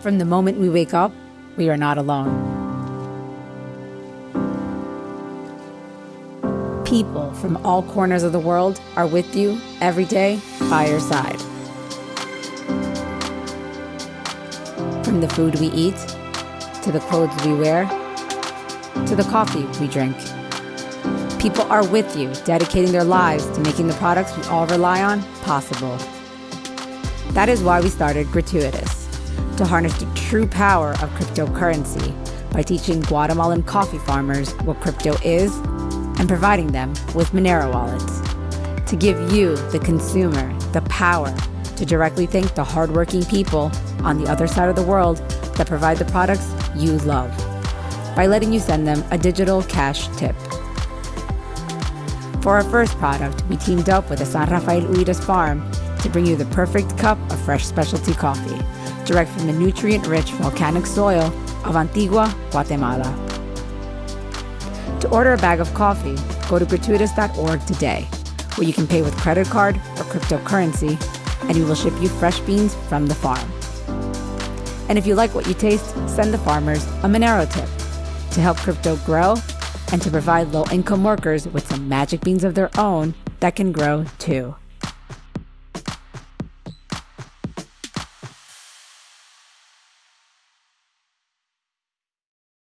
from the moment we wake up, we are not alone. People from all corners of the world are with you every day by your side. From the food we eat, to the clothes we wear, to the coffee we drink. People are with you, dedicating their lives to making the products we all rely on possible. That is why we started Gratuitous, to harness the true power of cryptocurrency by teaching Guatemalan coffee farmers what crypto is and providing them with Monero wallets to give you, the consumer, the power to directly thank the hardworking people on the other side of the world that provide the products you love by letting you send them a digital cash tip. For our first product, we teamed up with the San Rafael Urias farm to bring you the perfect cup of fresh specialty coffee, direct from the nutrient-rich volcanic soil of Antigua, Guatemala. To order a bag of coffee, go to gratuitous.org today, where you can pay with credit card or cryptocurrency, and we will ship you fresh beans from the farm. And if you like what you taste, send the farmers a Monero tip to help crypto grow and to provide low income workers with some magic beans of their own that can grow too.